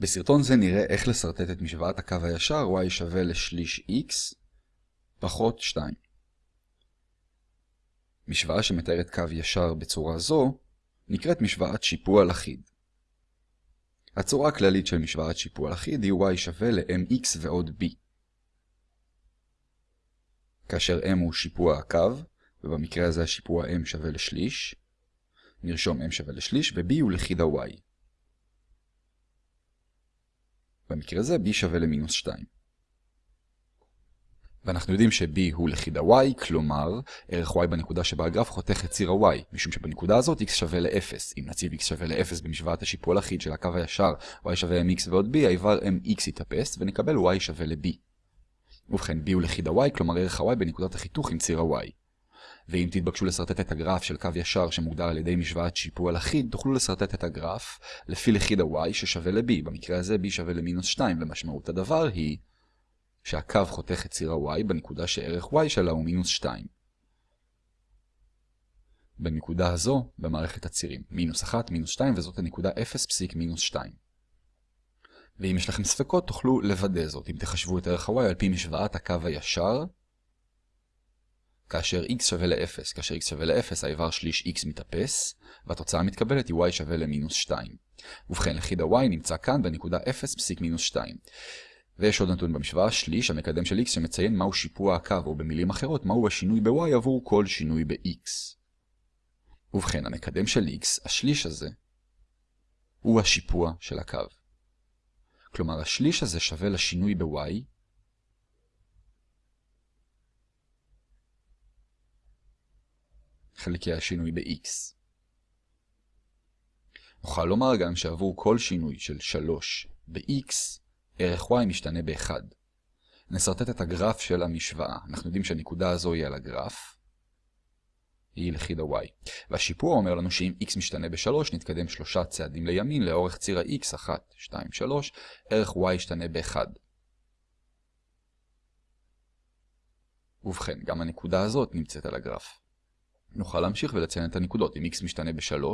בסרטון זה נראה איך לסרטט את משוואת הקו הישר y שווה לשליש x פחות 2. משוואה שמתארת קו ישר בצורה זו נקראת משוואת שיפוע לחיד. הצורה הכללית של משוואת שיפוע לחיד היא y שווה ל-mx ועוד b. כאשר m הוא שיפוע הקו, ובמקרה הזה השיפוע m שווה לשליש, נרשום m שווה לשליש, ו-b הוא לכיד ה-y. במקרה הזה b שווה למינוס 2. ואנחנו יודעים ש-b הוא לכיד ה-y, כלומר, ערך y בנקודה שבה הגרף חותך את ציר ה-y, משום שבנקודה הזאת x שווה ל-0. אם נציב x שווה ל-0 במשוואת השיפוע לכיד של הקו הישר, y שווה mx ועוד b, האיבר mx יתאפס, ונקבל y שווה ל-b. ובכן, b הוא לכיד ה-y, כלומר ערך ה-y בנקודת החיתוך עם ציר ה-y. ואם תתבקשו לסרטט את הגרף של קו ישר שמוגדר על ידי משוואת שיפוע לחיד, תוכלו לסרטט את הגרף לפי לכיד ה-y ששווה ל-b. במקרה הזה b שווה למינוס 2, ומשמעות הדבר היא שהקו חותך את ציר ה-y בנקודה שערך y שלה הוא מינוס 2. בנקודה הזו, במערכת הצירים, מינוס 1, מינוס 2, וזאת הנקודה 0 פסיק מינוס 2. ואם יש לכם ספקות, תוכלו לוודא זאת. אם תחשבו את ערך ה-y על פי משוואת הקו הישר, כאשר x שווה ל-0, כאשר x שווה ל-0, האיבר שליש x מתאפס, והתוצאה המתקבלת היא y שווה למינוס 2. ובכן, לכיד ה-y נמצא כאן בנקודה 0 פסיק מינוס 2. ויש עוד נתון במשוואה, שליש, המקדם של x שמציין מהו שיפוע הקו, או במילים אחרות, מהו השינוי ב-y עבור כל שינוי ב-x. ובכן, המקדם של x, השליש הזה, הוא השיפוע של הקו. כלומר, השליש הזה שווה לשינוי ב-y, חלקי השינוי ב-x. נוכל לומר גם שעבור כל שינוי של 3 ב-x, ערך y משתנה ב-1. נסרטט את הגרף של המשוואה. אנחנו יודעים שהנקודה הזו היא על הגרף. היא לכיד ה-y. והשיפוע אומר לנו שאם x משתנה ב-3, נתקדם שלושה צעדים לימין לאורך ציר ה-x, 1, 2, 3, ערך y ישתנה ב-1. ובכן, גם הנקודה הזאת נמצאת על הגרף. נוכל להמשיך ולציין את הנקודות. אם x משתנה ב-3,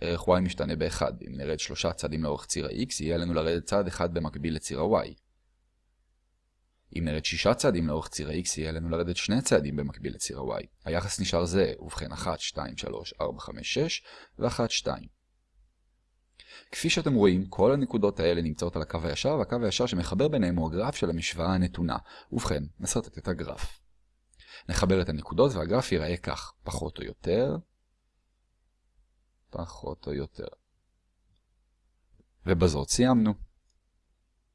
ערך y משתנה ב-1. אם נרד שלושה צעדים לאורך ציר ה-x, יהיה לנו לרדת צעד אחד במקביל לציר ה-y. אם נרד שישה צעדים לאורך ציר ה-x, יהיה לנו לרדת שני צעדים במקביל לציר ה-y. היחס נשאר זה, ובכן 1, 2, 3, 4, 5, 6 ו-1, 2. כפי שאתם רואים, כל הנקודות האלה נמצאות על הקו הישר, והקו הישר שמחבר ביניהם הוא הגרף של המשוואה הנתונה. ובכן, נסרטט את הגרף. נחבר את הנקודות והגרף ייראה כך, פחות או יותר, פחות או יותר. ובזאת סיימנו.